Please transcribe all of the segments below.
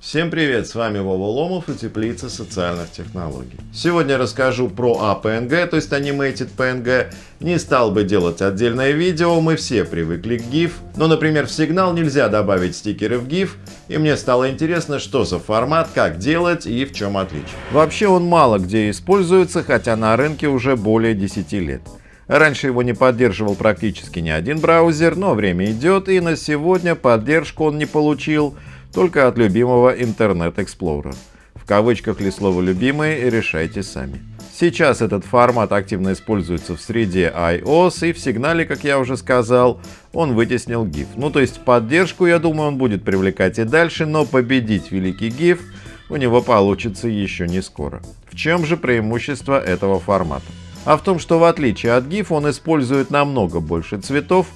Всем привет, с вами Вова Ломов и Теплица социальных технологий. Сегодня расскажу про APNG, то есть Animated PNG. Не стал бы делать отдельное видео, мы все привыкли к GIF. Но, например, в сигнал нельзя добавить стикеры в GIF, и мне стало интересно, что за формат, как делать и в чем отличие. Вообще он мало где используется, хотя на рынке уже более 10 лет. Раньше его не поддерживал практически ни один браузер, но время идет, и на сегодня поддержку он не получил только от любимого Internet Explorer. В кавычках ли слово «любимый» решайте сами. Сейчас этот формат активно используется в среде iOS и в сигнале, как я уже сказал, он вытеснил GIF. Ну то есть поддержку, я думаю, он будет привлекать и дальше, но победить великий GIF у него получится еще не скоро. В чем же преимущество этого формата? А в том, что в отличие от GIF он использует намного больше цветов,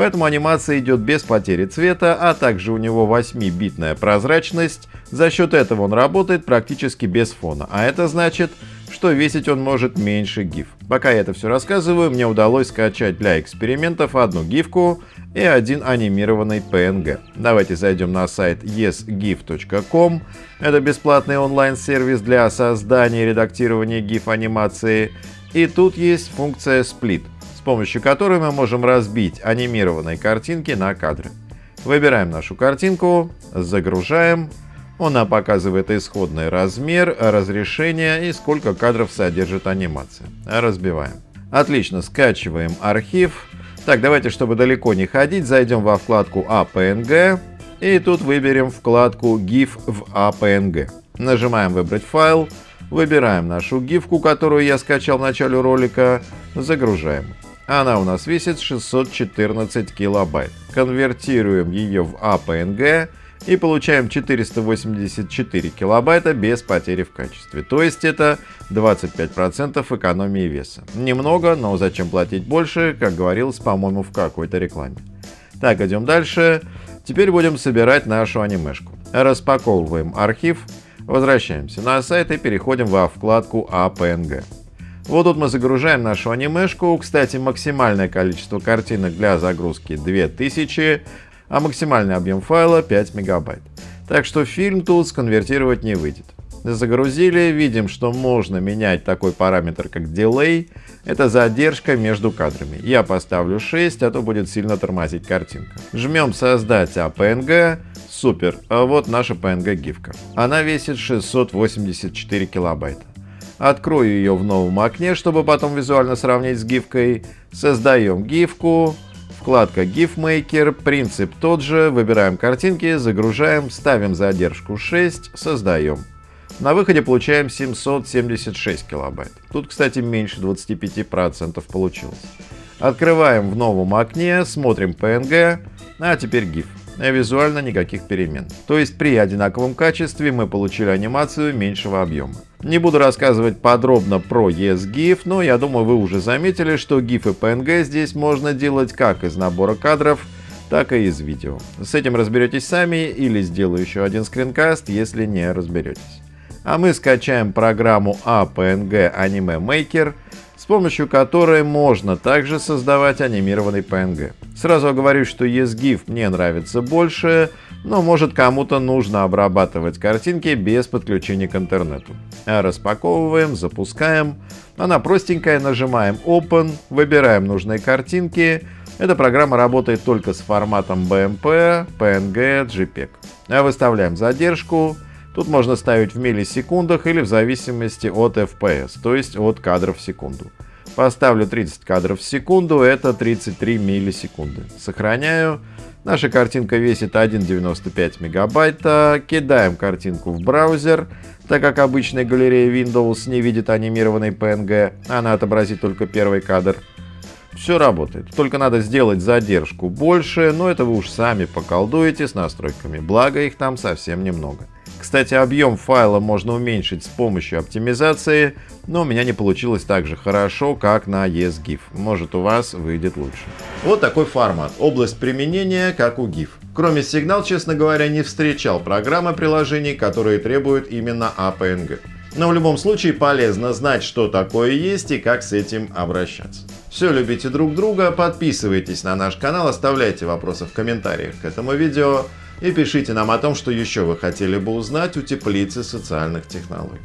Поэтому анимация идет без потери цвета, а также у него 8-битная прозрачность. За счет этого он работает практически без фона, а это значит, что весить он может меньше GIF. Пока я это все рассказываю, мне удалось скачать для экспериментов одну гифку и один анимированный PNG. Давайте зайдем на сайт yesgif.com. Это бесплатный онлайн-сервис для создания и редактирования GIF анимации. И тут есть функция Split с помощью которой мы можем разбить анимированные картинки на кадры. Выбираем нашу картинку, загружаем. Он нам показывает исходный размер, разрешение и сколько кадров содержит анимация. Разбиваем. Отлично, скачиваем архив. Так, давайте, чтобы далеко не ходить, зайдем во вкладку APNG и тут выберем вкладку GIF в APNG. Нажимаем «Выбрать файл», выбираем нашу гифку, которую я скачал в начале ролика, загружаем. Она у нас весит 614 килобайт. Конвертируем ее в APNG и получаем 484 килобайта без потери в качестве. То есть это 25% экономии веса. Немного, но зачем платить больше, как говорилось, по-моему, в какой-то рекламе. Так, идем дальше. Теперь будем собирать нашу анимешку. Распаковываем архив, возвращаемся на сайт и переходим во вкладку APNG. Вот тут мы загружаем нашу анимешку. Кстати, максимальное количество картинок для загрузки 2000, а максимальный объем файла 5 мегабайт. Так что фильм тут сконвертировать не выйдет. Загрузили, видим, что можно менять такой параметр, как Delay. Это задержка между кадрами. Я поставлю 6, а то будет сильно тормозить картинка. Жмем создать APNG. Супер, а вот наша PNG гифка. Она весит 684 килобайта. Открою ее в новом окне, чтобы потом визуально сравнить с гифкой. Создаем гифку. Вкладка GIF Maker, принцип тот же, выбираем картинки, загружаем, ставим задержку 6, создаем. На выходе получаем 776 килобайт. Тут, кстати, меньше 25% получилось. Открываем в новом окне, смотрим PNG, а теперь GIF. Визуально никаких перемен. То есть при одинаковом качестве мы получили анимацию меньшего объема. Не буду рассказывать подробно про ESGIF, но я думаю вы уже заметили, что GIF и PNG здесь можно делать как из набора кадров, так и из видео. С этим разберетесь сами или сделаю еще один скринкаст, если не разберетесь. А мы скачаем программу APNG Anime Maker, с помощью которой можно также создавать анимированный PNG. Сразу говорю, что ESGIF мне нравится больше, но может кому-то нужно обрабатывать картинки без подключения к интернету. Распаковываем, запускаем. Она простенькая, нажимаем Open, выбираем нужные картинки. Эта программа работает только с форматом BMP, PNG, JPEG. Выставляем задержку. Тут можно ставить в миллисекундах или в зависимости от FPS, то есть от кадров в секунду. Поставлю 30 кадров в секунду, это 33 миллисекунды. Сохраняю. Наша картинка весит 1,95 мегабайта. Кидаем картинку в браузер. Так как обычная галерея Windows не видит анимированный PNG, она отобразит только первый кадр. Все работает, только надо сделать задержку больше, но это вы уж сами поколдуете с настройками, благо их там совсем немного. Кстати, объем файла можно уменьшить с помощью оптимизации, но у меня не получилось так же хорошо, как на ESGIF. Может у вас выйдет лучше. Вот такой формат. Область применения, как у GIF. Кроме сигнал, честно говоря, не встречал программы приложений, которые требуют именно APNG. Но в любом случае полезно знать, что такое есть и как с этим обращаться. Все, любите друг друга, подписывайтесь на наш канал, оставляйте вопросы в комментариях к этому видео и пишите нам о том, что еще вы хотели бы узнать у теплицы социальных технологий.